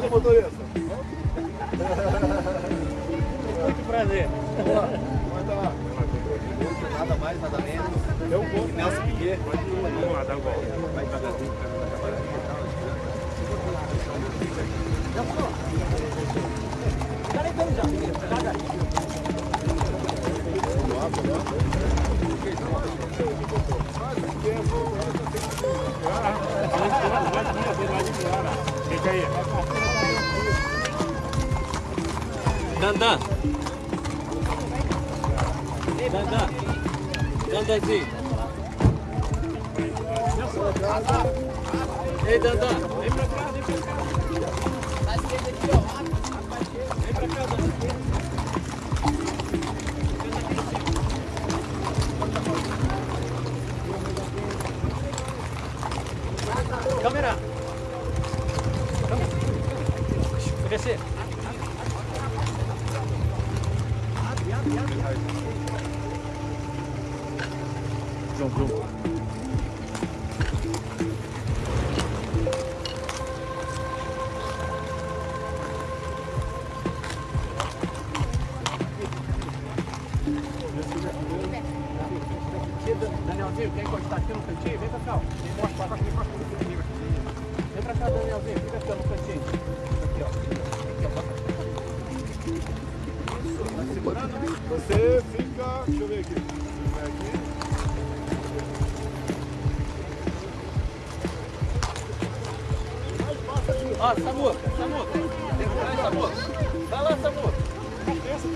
sentado, motorista. Muito prazer. Lá. Nada mais, nada menos. Eu vou. Nelson Piquet. Vamos lá, dá o golpe. Vai devagarzinho Куда? Да, да. Дандайцы. Эй, да, да. Камера! Você fica. Deixa eu ver aqui. Aqui. Ó, Samu, Samu. Vai, Samu. Vai lá, Samu. Ou se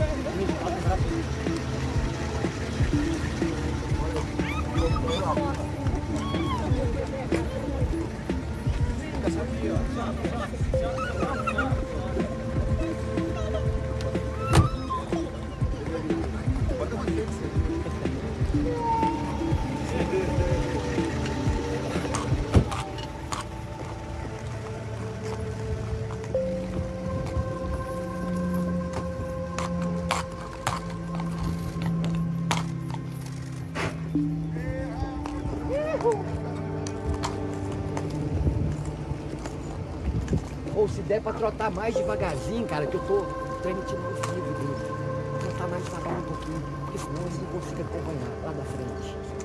der pra trotar mais devagarzinho, cara, que eu tô transmitindo ao vivo dele. Trotar mais devagar um pouquinho, porque senão eles não conseguem acompanhar lá da frente.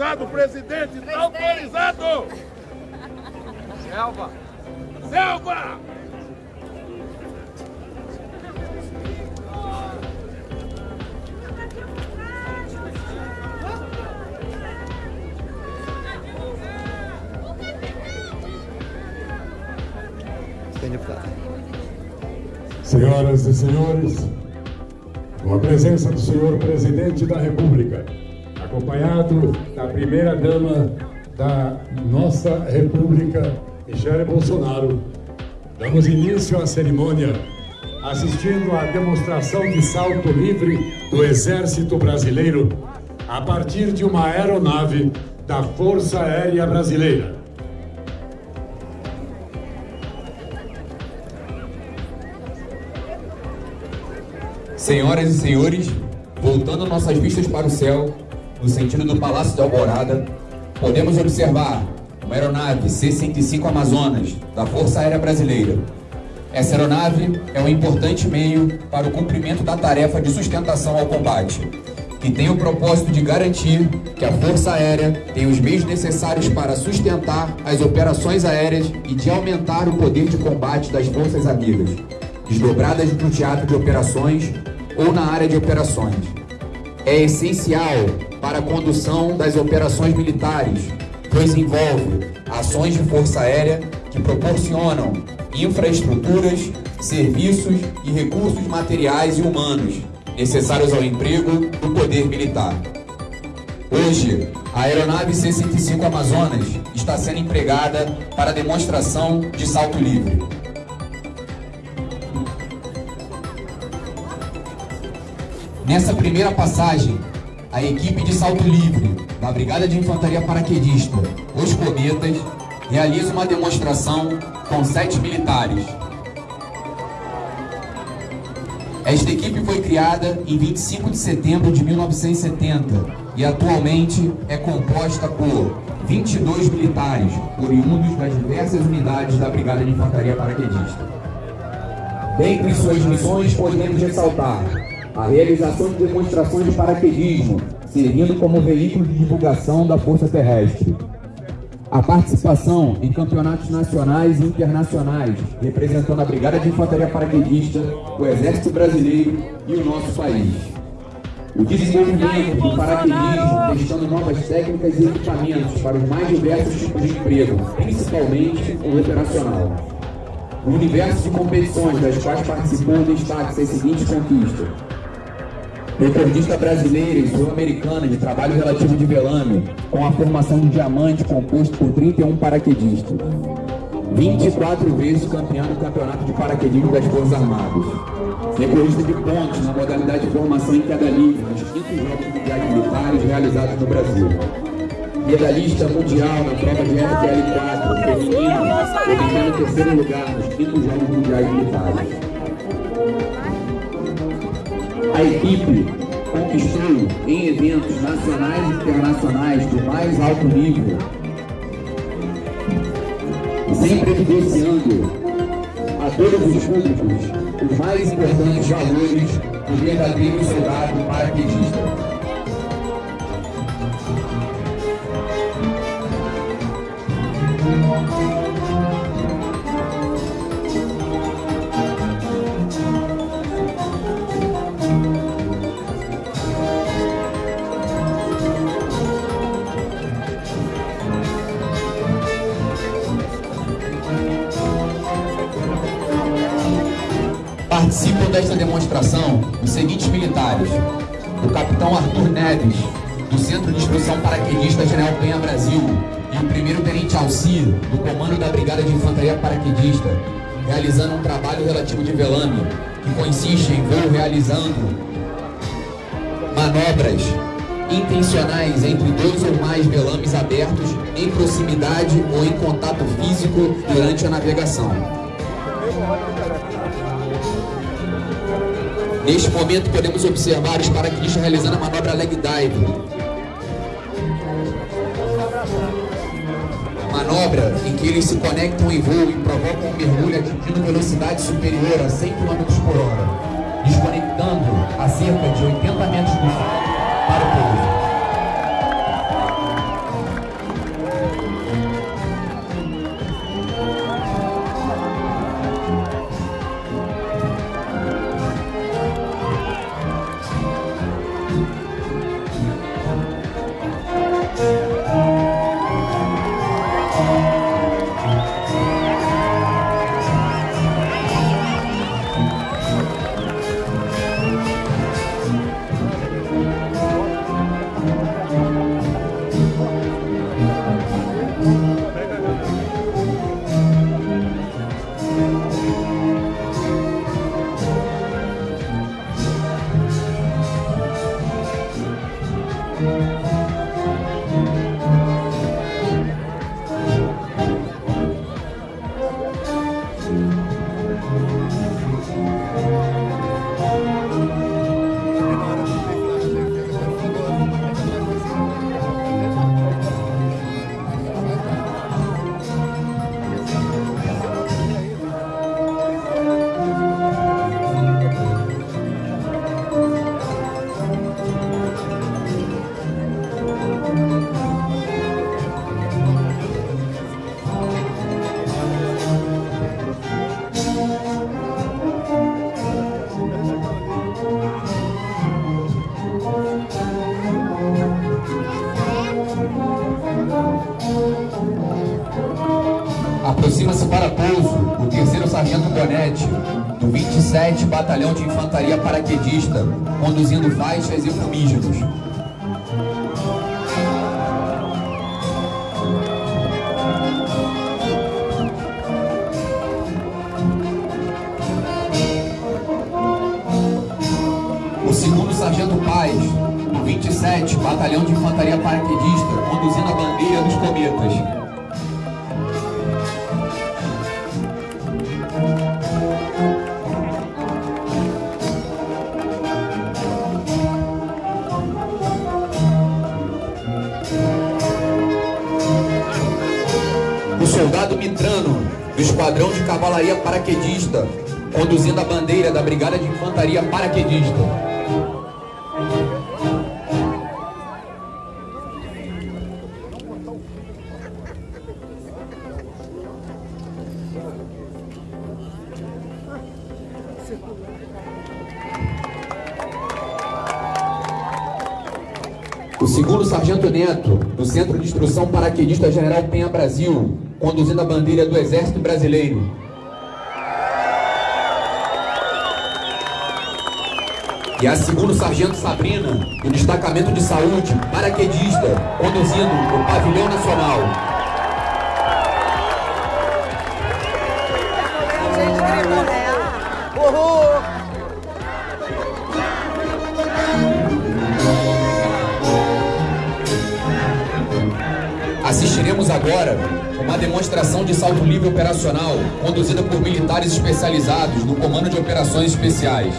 Autorizado, presidente! Tá autorizado! Selva. Selva! Senhoras e senhores, com a presença do senhor presidente da República, acompanhado da primeira dama da nossa República, Michele Bolsonaro, damos início à cerimônia assistindo à demonstração de salto livre do Exército Brasileiro a partir de uma aeronave da Força Aérea Brasileira. Senhoras e senhores, voltando nossas vistas para o céu, no sentido do Palácio de Alvorada, podemos observar uma aeronave C-105 Amazonas, da Força Aérea Brasileira. Essa aeronave é um importante meio para o cumprimento da tarefa de sustentação ao combate, que tem o propósito de garantir que a Força Aérea tem os meios necessários para sustentar as operações aéreas e de aumentar o poder de combate das forças amigas, desdobradas no teatro de operações ou na área de operações. É essencial para a condução das operações militares, pois envolve ações de força aérea que proporcionam infraestruturas, serviços e recursos materiais e humanos necessários ao emprego do poder militar. Hoje, a aeronave C-105 Amazonas está sendo empregada para demonstração de salto livre. Nessa primeira passagem, a equipe de salto livre da Brigada de Infantaria Paraquedista, Os Cometas, realiza uma demonstração com sete militares. Esta equipe foi criada em 25 de setembro de 1970 e atualmente é composta por 22 militares, oriundos das diversas unidades da Brigada de Infantaria Paraquedista. Dentre suas missões, podemos ressaltar a realização de demonstrações de paraquedismo, servindo como veículo de divulgação da Força Terrestre. A participação em campeonatos nacionais e internacionais, representando a Brigada de Infantaria Paraquedista, o Exército Brasileiro e o nosso país. O desenvolvimento do paraquedismo, testando novas técnicas e equipamentos para os mais diversos tipos de emprego, principalmente o operacional. No universo de competições das quais participou, destaque as seguintes conquistas. Recordista brasileira e sul-americana de trabalho relativo de velame, com a formação de diamante composto por 31 paraquedistas. 24 vezes campeão do campeonato de paraquedismo das Forças Armadas. Recordista de pontos na modalidade de formação em queda livre nos quintos Jogos Mundiais Militares realizados no Brasil. Medalhista mundial na prova de FPL4 feminino, obtendo terceiro lugar nos quintos Jogos Mundiais Militares. A equipe conquistou em eventos nacionais e internacionais de mais alto nível, sempre evidenciando a todos os públicos os mais importantes valores do verdadeiro soldado paraquedista. Desta demonstração os seguintes militares: o capitão Arthur Neves, do Centro de Instrução Paraquedista General Penha Brasil, e o primeiro tenente Alcir, do Comando da Brigada de Infantaria Paraquedista, realizando um trabalho relativo de velame, que consiste em voo realizando manobras intencionais entre dois ou mais velames abertos em proximidade ou em contato físico durante a navegação. Neste momento podemos observar os paraquedistas realizando a manobra leg dive. manobra em que eles se conectam em voo e provocam um mergulho atingindo velocidade superior a 100 km por hora, desconectando a cerca de 80 metros do solo para o pouso. Batalhão de Infantaria Paraquedista, conduzindo faixas e fumígenos. O segundo sargento Paz, do 27 Batalhão de Infantaria Paraquedista, conduzindo a bandeira dos cometas. Do Esquadrão de Cavalaria Paraquedista, conduzindo a bandeira da Brigada de Infantaria Paraquedista. O segundo sargento Neto, do Centro de Instrução Paraquedista General Penha Brasil, conduzindo a bandeira do Exército Brasileiro. E a segundo sargento Sabrina, do Destacamento de Saúde Paraquedista, conduzindo o Pavilhão Nacional. Demonstração de salto livre operacional conduzida por militares especializados no Comando de Operações Especiais.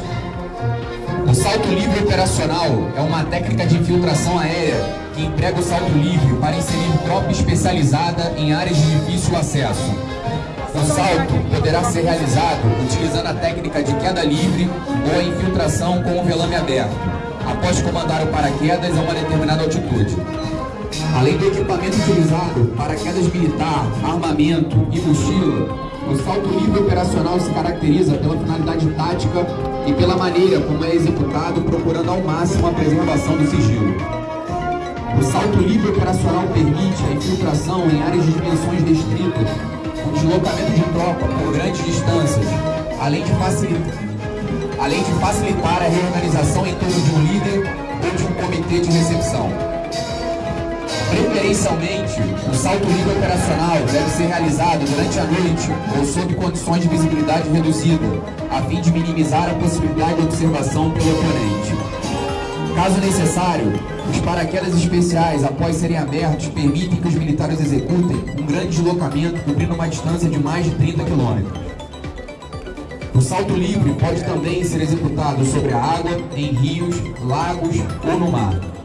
O salto livre operacional é uma técnica de infiltração aérea que emprega o salto livre para inserir tropa especializada em áreas de difícil acesso. O salto poderá ser realizado utilizando a técnica de queda livre ou a infiltração com o velame aberto, após comandar o paraquedas a uma determinada altitude. Além do equipamento utilizado, paraquedas militar, armamento e mochila, o salto livre operacional se caracteriza pela finalidade tática e pela maneira como é executado, procurando ao máximo a preservação do sigilo. O salto livre operacional permite a infiltração em áreas de dimensões restritas, com deslocamento de tropa por grandes distâncias, além de facilitar, além de facilitar a reorganização em torno de um líder ou de um comitê de recepção. Preferencialmente, o salto livre operacional deve ser realizado durante a noite ou sob condições de visibilidade reduzida, a fim de minimizar a possibilidade de observação pelo oponente. Caso necessário, os paraquedas especiais, após serem abertos, permitem que os militares executem um grande deslocamento cobrindo uma distância de mais de 30 km. O salto livre pode também ser executado sobre a água, em rios, lagos ou no mar.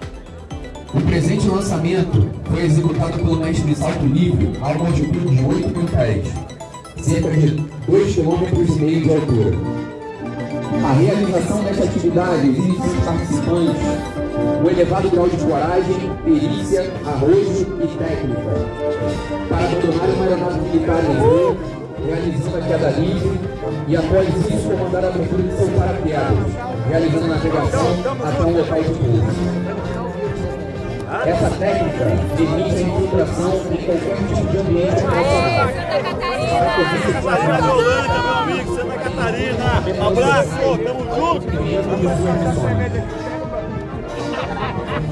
O presente lançamento foi executado pelo mestre salto livre a uma altitude de 8 mil pés, cerca de 2,5 km de altura. A realização desta atividade exige dos participantes um elevado grau de coragem, perícia, arrojo e técnica para abandonar uma aeronave militar em voo, realizando a queda livre e após isso comandar a abertura de seu realizando a navegação até um local de pouso. Essa técnica permite a infiltração em qualquer tipo de ambiente. Catarina Holanda, meu amigo, Santa Catarina. Abraço, tamo junto.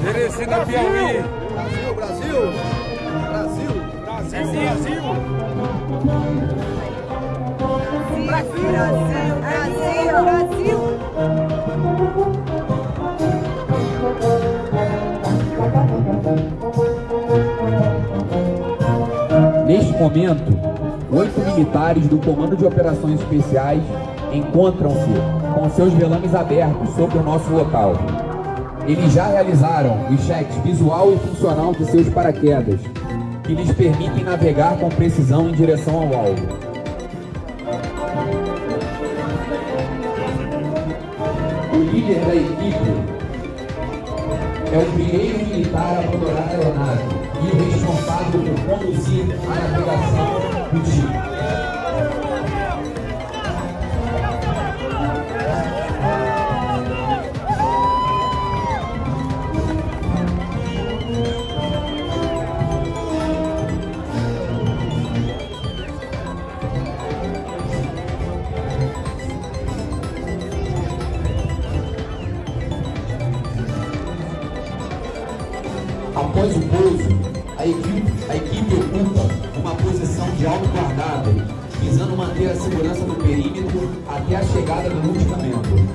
Teresina Piauí. Brasil, Brasil! Brasil! Brasil, Brasil. Brasil, Brasil, Brasil. Neste momento, oito militares do Comando de Operações Especiais encontram-se com seus velames abertos sobre o nosso local. Eles já realizaram os cheques visual e funcional de seus paraquedas, que lhes permitem navegar com precisão em direção ao alvo. O líder da equipe é o primeiro militar a abandonar a aeronave e o responsável por conduzir a navegação do time. Manter a segurança do perímetro até a chegada do multicamento.